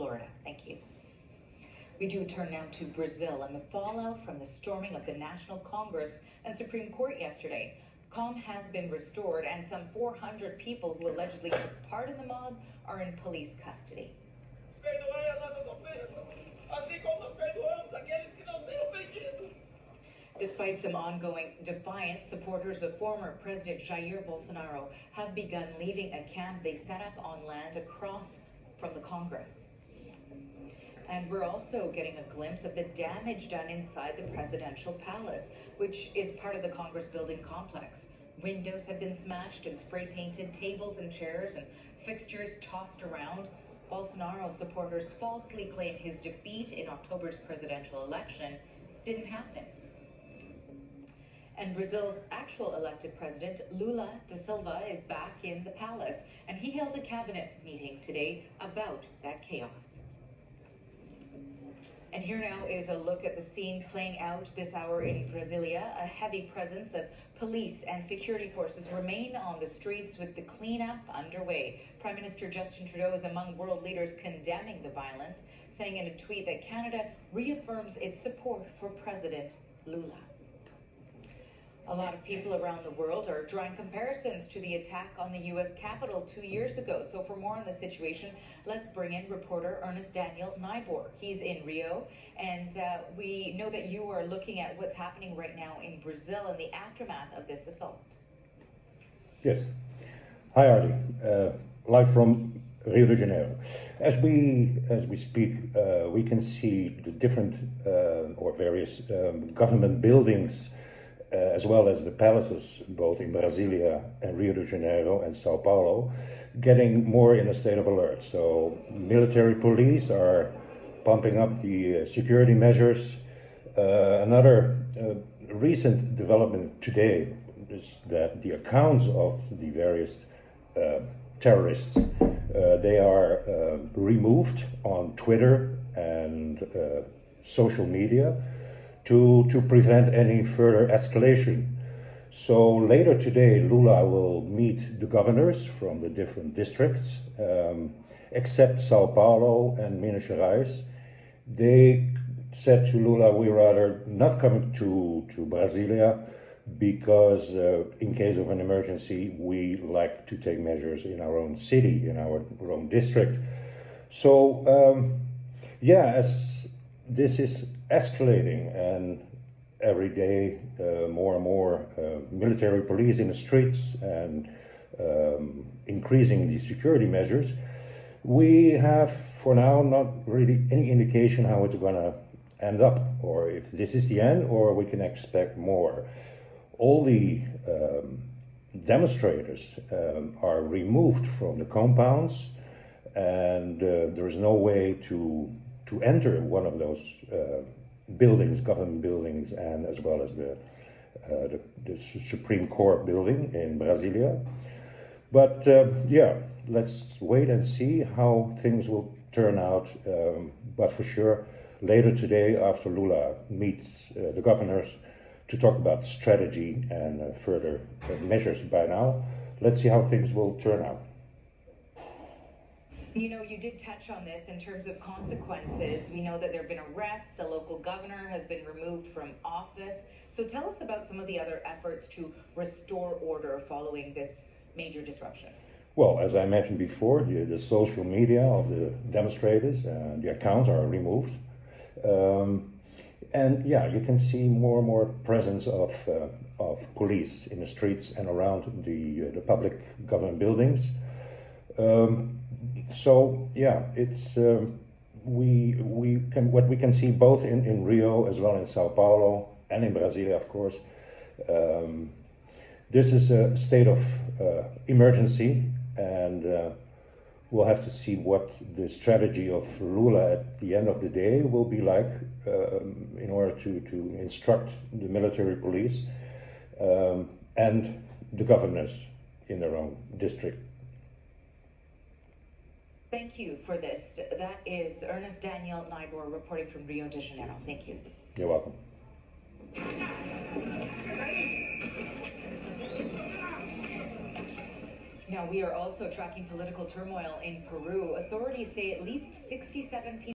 Florida. Thank you. We do turn now to Brazil and the fallout from the storming of the National Congress and Supreme Court yesterday. Calm has been restored, and some 400 people who allegedly took part in the mob are in police custody. Despite some ongoing defiance, supporters of former President Jair Bolsonaro have begun leaving a camp they set up on land across from the Congress. And we're also getting a glimpse of the damage done inside the presidential palace, which is part of the Congress building complex. Windows have been smashed and spray painted, tables and chairs and fixtures tossed around. Bolsonaro supporters falsely claim his defeat in October's presidential election didn't happen. And Brazil's actual elected president, Lula da Silva, is back in the palace, and he held a cabinet meeting today about that chaos. And here now is a look at the scene playing out this hour in Brasilia. A heavy presence of police and security forces remain on the streets with the cleanup underway. Prime Minister Justin Trudeau is among world leaders condemning the violence, saying in a tweet that Canada reaffirms its support for President Lula. A lot of people around the world are drawing comparisons to the attack on the U.S. Capitol two years ago. So, for more on the situation, let's bring in reporter Ernest Daniel Nibor. He's in Rio, and uh, we know that you are looking at what's happening right now in Brazil in the aftermath of this assault. Yes. Hi, Artie. Uh, live from Rio de Janeiro. As we as we speak, uh, we can see the different uh, or various um, government buildings as well as the palaces, both in Brasilia and Rio de Janeiro and Sao Paulo, getting more in a state of alert. So, military police are pumping up the uh, security measures. Uh, another uh, recent development today is that the accounts of the various uh, terrorists uh, they are removed on Twitter and social media to, to prevent any further escalation. So later today, Lula will meet the governors from the different districts, um, except Sao Paulo and Minas Gerais. They said to Lula, we rather not come to, to Brasilia because uh, in case of an emergency, we like to take measures in our own city, in our own district. So, um, yeah, as this is escalating and every day uh, more and more uh, military police in the streets and um, increasing the security measures, we have for now not really any indication how it's going to end up or if this is the end or we can expect more. All the um, demonstrators um, are removed from the compounds and uh, there is no way to to enter one of those uh, buildings, government buildings, and as well as the, uh, the, the, Supreme Court building in Brasilia. But uh, yeah, let's wait and see how things will turn out. Um, but for sure, later today, after Lula meets uh, the governors to talk about strategy and uh, further measures by now, let's see how things will turn out. You know, you did touch on this in terms of consequences. We know that there have been arrests, a local governor has been removed from office. So tell us about some of the other efforts to restore order following this major disruption. Well, as I mentioned before, the, the social media of the demonstrators, the accounts are removed. Um, and yeah, you can see more and more presence of, uh, of police in the streets and around the, uh, the public government buildings. Um, so yeah, it's um, we we can what we can see both in, in Rio as well in Sao Paulo and in Brasilia, of course. Um, this is a state of uh, emergency, and uh, we'll have to see what the strategy of Lula at the end of the day will be like um, in order to, to instruct the military police um, and the governors in their own district Thank you for this. That is Ernest Daniel Nibor reporting from Rio de Janeiro. Thank you. You're welcome. Now, we are also tracking political turmoil in Peru. Authorities say at least 67 people.